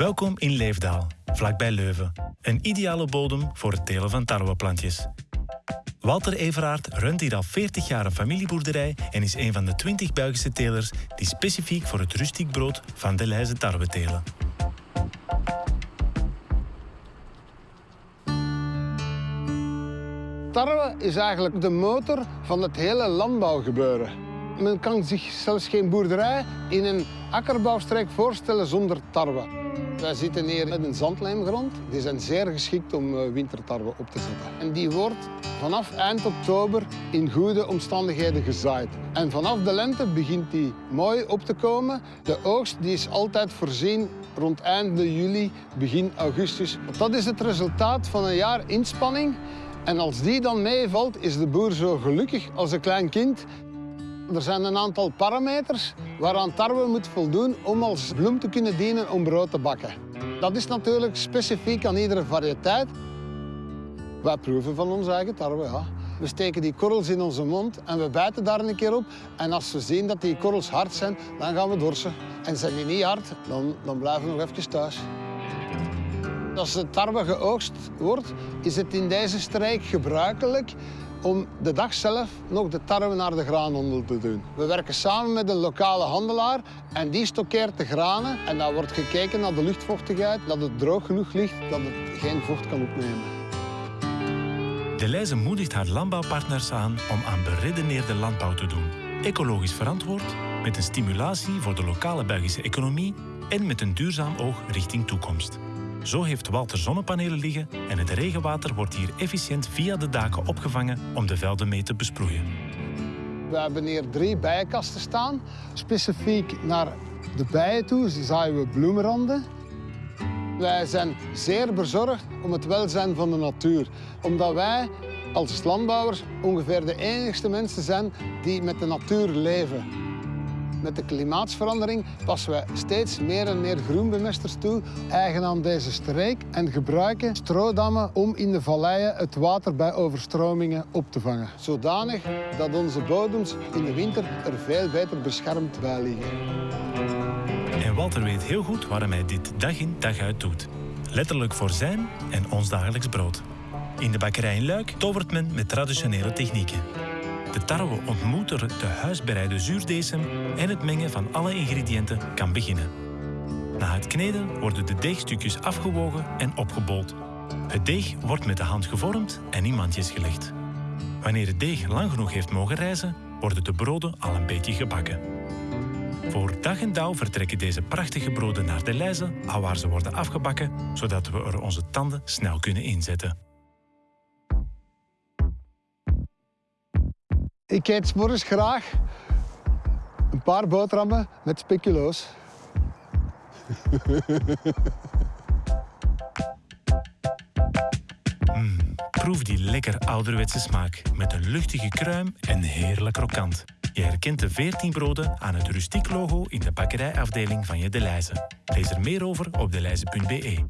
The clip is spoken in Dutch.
Welkom in Leefdaal, vlakbij Leuven. Een ideale bodem voor het telen van tarweplantjes. Walter Everaert runt hier al 40 jaar een familieboerderij en is een van de 20 Belgische telers die specifiek voor het rustiek brood van de Leize tarwe telen. Tarwe is eigenlijk de motor van het hele landbouwgebeuren. Men kan zich zelfs geen boerderij in een akkerbouwstreek voorstellen zonder tarwe. Wij zitten hier met een zandlijmgrond. Die zijn zeer geschikt om eh, wintertarwe op te zetten. En die wordt vanaf eind oktober in goede omstandigheden gezaaid. En vanaf de lente begint die mooi op te komen. De oogst die is altijd voorzien rond einde juli, begin augustus. Dat is het resultaat van een jaar inspanning. En als die dan meevalt, is de boer zo gelukkig als een klein kind. Er zijn een aantal parameters waaraan tarwe moet voldoen om als bloem te kunnen dienen om brood te bakken. Dat is natuurlijk specifiek aan iedere variëteit. Wij proeven van onze eigen tarwe. We steken die korrels in onze mond en we bijten daar een keer op. En als we zien dat die korrels hard zijn, dan gaan we dorsen. En zijn die niet hard, dan, dan blijven we nog even thuis. Als de tarwe geoogst wordt, is het in deze streek gebruikelijk om de dag zelf nog de tarwe naar de graanhandel te doen. We werken samen met een lokale handelaar en die stockeert de granen. En dan wordt gekeken naar de luchtvochtigheid, dat het droog genoeg ligt, dat het geen vocht kan opnemen. De Leize moedigt haar landbouwpartners aan om aan beredeneerde landbouw te doen. Ecologisch verantwoord, met een stimulatie voor de lokale Belgische economie en met een duurzaam oog richting toekomst. Zo heeft Walter zonnepanelen liggen en het regenwater wordt hier efficiënt via de daken opgevangen om de velden mee te besproeien. We hebben hier drie bijenkasten staan. Specifiek naar de bijen toe zaaien we bloemenranden. Wij zijn zeer bezorgd om het welzijn van de natuur. Omdat wij als landbouwers ongeveer de enigste mensen zijn die met de natuur leven. Met de klimaatsverandering passen we steeds meer en meer groenbemesters toe, eigen aan deze streek, en gebruiken stroodammen om in de valleien het water bij overstromingen op te vangen. Zodanig dat onze bodems in de winter er veel beter beschermd bij liggen. En Walter weet heel goed waarom hij dit dag in dag uit doet. Letterlijk voor zijn en ons dagelijks brood. In de bakkerij in Luik tovert men met traditionele technieken. De tarwe ontmoet er de huisbereide zuurdesem en het mengen van alle ingrediënten kan beginnen. Na het kneden worden de deegstukjes afgewogen en opgebold. Het deeg wordt met de hand gevormd en in mandjes gelegd. Wanneer het deeg lang genoeg heeft mogen rijzen, worden de broden al een beetje gebakken. Voor dag en dauw vertrekken deze prachtige broden naar de lijzen, waar ze worden afgebakken, zodat we er onze tanden snel kunnen inzetten. Ik eet morgens graag een paar boterhammen met speculoos. Proef die lekker ouderwetse smaak met een luchtige kruim en heerlijk krokant. Je herkent de 14 broden aan het rustiek logo in de bakkerijafdeling van je De Leize. Lees er meer over op deleize.be.